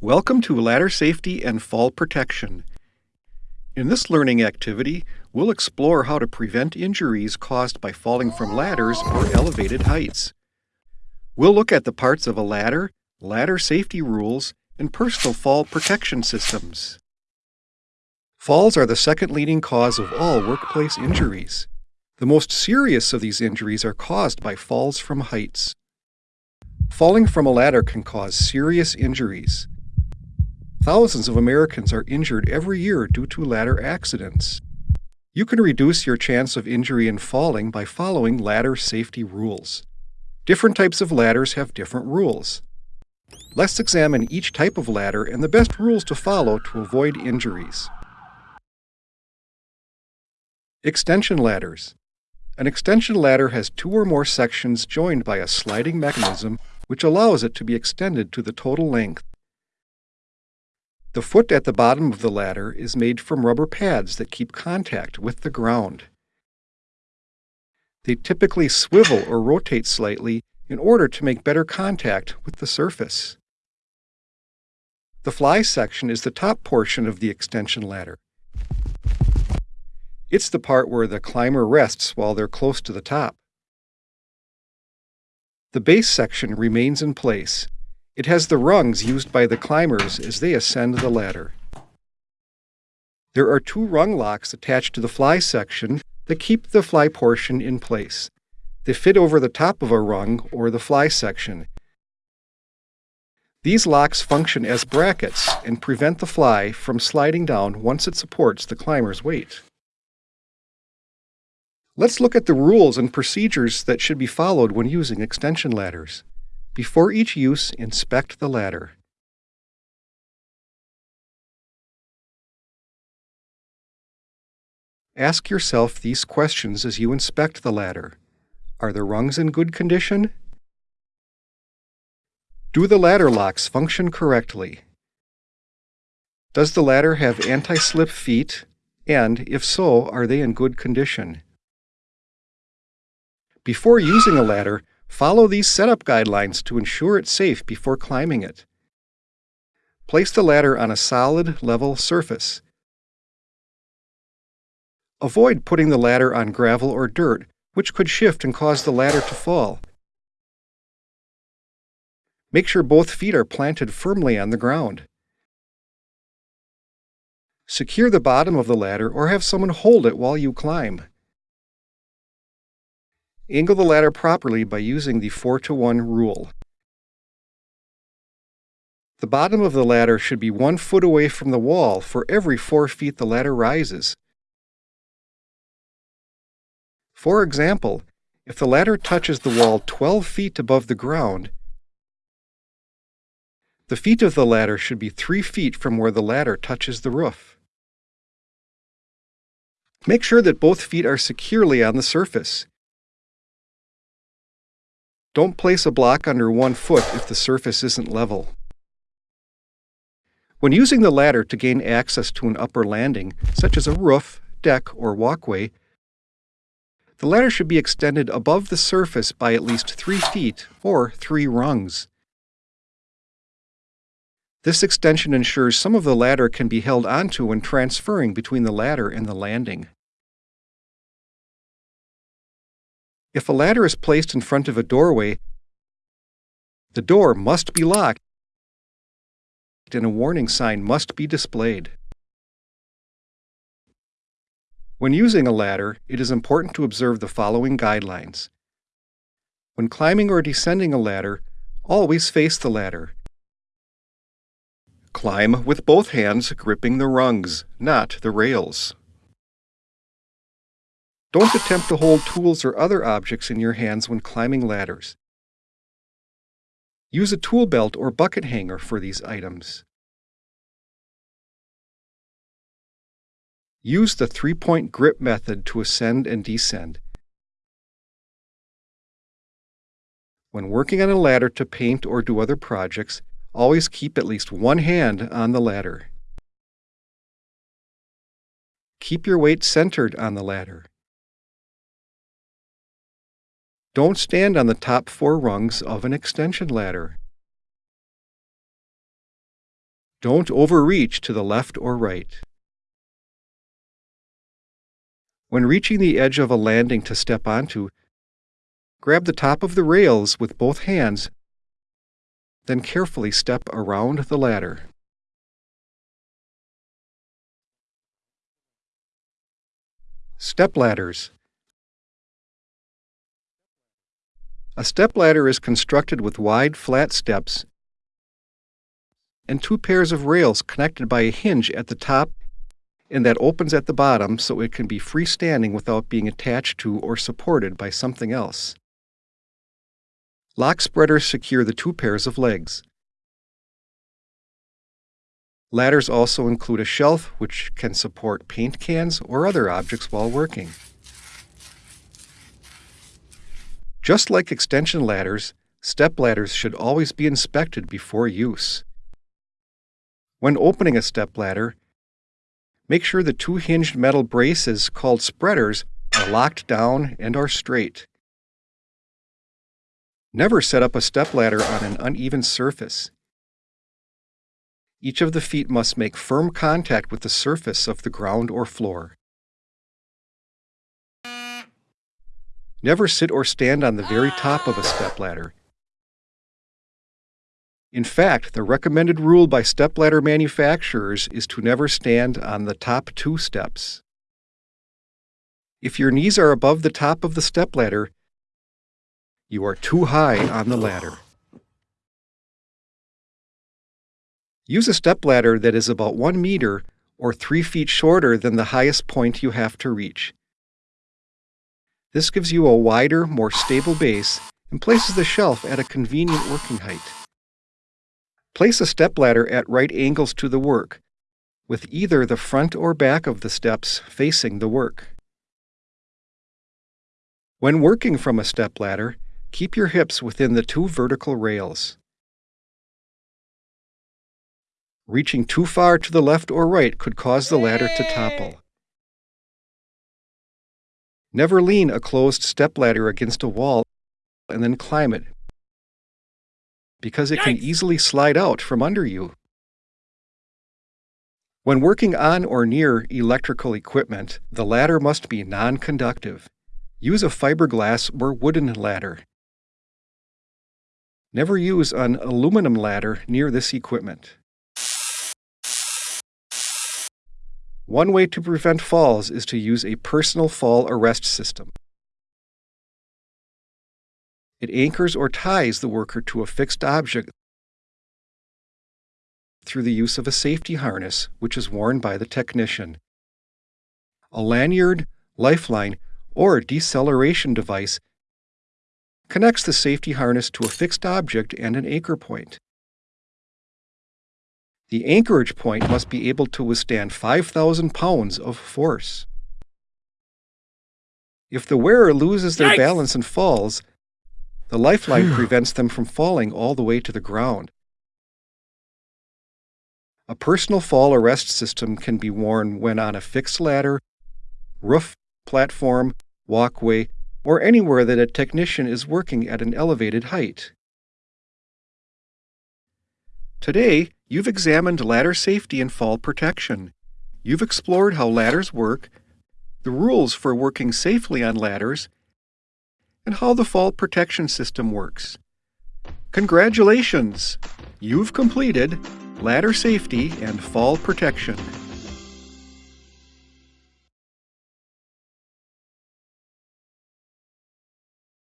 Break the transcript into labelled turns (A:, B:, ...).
A: Welcome to Ladder Safety and Fall Protection. In this learning activity, we'll explore how to prevent injuries caused by falling from ladders or elevated heights. We'll look at the parts of a ladder, ladder safety rules, and personal fall protection systems. Falls are the second leading cause of all workplace injuries. The most serious of these injuries are caused by falls from heights. Falling from a ladder can cause serious injuries. Thousands of Americans are injured every year due to ladder accidents. You can reduce your chance of injury and falling by following ladder safety rules. Different types of ladders have different rules. Let's examine each type of ladder and the best rules to follow to avoid injuries. Extension ladders. An extension ladder has two or more sections joined by a sliding mechanism which allows it to be extended to the total length. The foot at the bottom of the ladder is made from rubber pads that keep contact with the ground. They typically swivel or rotate slightly in order to make better contact with the surface. The fly section is the top portion of the extension ladder. It's the part where the climber rests while they're close to the top. The base section remains in place. It has the rungs used by the climbers as they ascend the ladder. There are two rung locks attached to the fly section that keep the fly portion in place. They fit over the top of a rung or the fly section. These locks function as brackets and prevent the fly from sliding down once it supports the climber's weight. Let's look at the rules and procedures that should be followed when using extension ladders. Before each use, inspect the ladder. Ask yourself these questions as you inspect the ladder. Are the rungs in good condition? Do the ladder locks function correctly? Does the ladder have anti-slip feet? And, if so, are they in good condition? Before using a ladder, follow these setup guidelines to ensure it's safe before climbing it. Place the ladder on a solid, level surface. Avoid putting the ladder on gravel or dirt, which could shift and cause the ladder to fall. Make sure both feet are planted firmly on the ground. Secure the bottom of the ladder or have someone hold it while you climb. Angle the ladder properly by using the 4 to 1 rule. The bottom of the ladder should be one foot away from the wall for every 4 feet the ladder rises. For example, if the ladder touches the wall 12 feet above the ground, the feet of the ladder should be 3 feet from where the ladder touches the roof. Make sure that both feet are securely on the surface. Don't place a block under one foot if the surface isn't level. When using the ladder to gain access to an upper landing, such as a roof, deck, or walkway, the ladder should be extended above the surface by at least 3 feet or 3 rungs. This extension ensures some of the ladder can be held onto when transferring between the ladder and the landing. If a ladder is placed in front of a doorway, the door must be locked and a warning sign must be displayed. When using a ladder, it is important to observe the following guidelines. When climbing or descending a ladder, always face the ladder. Climb with both hands gripping the rungs, not the rails. Don't attempt to hold tools or other objects in your hands when climbing ladders. Use a tool belt or bucket hanger for these items. Use the three-point grip method to ascend and descend. When working on a ladder to paint or do other projects, always keep at least one hand on the ladder. Keep your weight centered on the ladder. Don't stand on the top four rungs of an extension ladder. Don't overreach to the left or right. When reaching the edge of a landing to step onto, grab the top of the rails with both hands, then carefully step around the ladder. Step ladders. A step ladder is constructed with wide, flat steps and two pairs of rails connected by a hinge at the top and that opens at the bottom so it can be freestanding without being attached to or supported by something else. Lock spreaders secure the two pairs of legs. Ladders also include a shelf which can support paint cans or other objects while working. Just like extension ladders, step ladders should always be inspected before use. When opening a step ladder, make sure the two hinged metal braces called spreaders are locked down and are straight. Never set up a step ladder on an uneven surface. Each of the feet must make firm contact with the surface of the ground or floor. Never sit or stand on the very top of a stepladder. In fact, the recommended rule by stepladder manufacturers is to never stand on the top two steps. If your knees are above the top of the stepladder, you are too high on the ladder. Use a stepladder that is about 1 meter or 3 feet shorter than the highest point you have to reach. This gives you a wider, more stable base and places the shelf at a convenient working height. Place a stepladder at right angles to the work, with either the front or back of the steps facing the work. When working from a stepladder, keep your hips within the two vertical rails. Reaching too far to the left or right could cause the ladder to topple. Never lean a closed stepladder against a wall and then climb it, because it can easily slide out from under you. When working on or near electrical equipment, the ladder must be non-conductive. Use a fiberglass or wooden ladder. Never use an aluminum ladder near this equipment. One way to prevent falls is to use a personal fall arrest system. It anchors or ties the worker to a fixed object through the use of a safety harness, which is worn by the technician. A lanyard, lifeline, or deceleration device connects the safety harness to a fixed object and an anchor point. The anchorage point must be able to withstand 5,000 pounds of force. If the wearer loses their Yikes! balance and falls, the lifeline prevents them from falling all the way to the ground. A personal fall arrest system can be worn when on a fixed ladder, roof, platform, walkway, or anywhere that a technician is working at an elevated height. Today, you've examined ladder safety and fall protection. You've explored how ladders work, the rules for working safely on ladders, and how the fall protection system works. Congratulations! You've completed ladder safety and fall protection.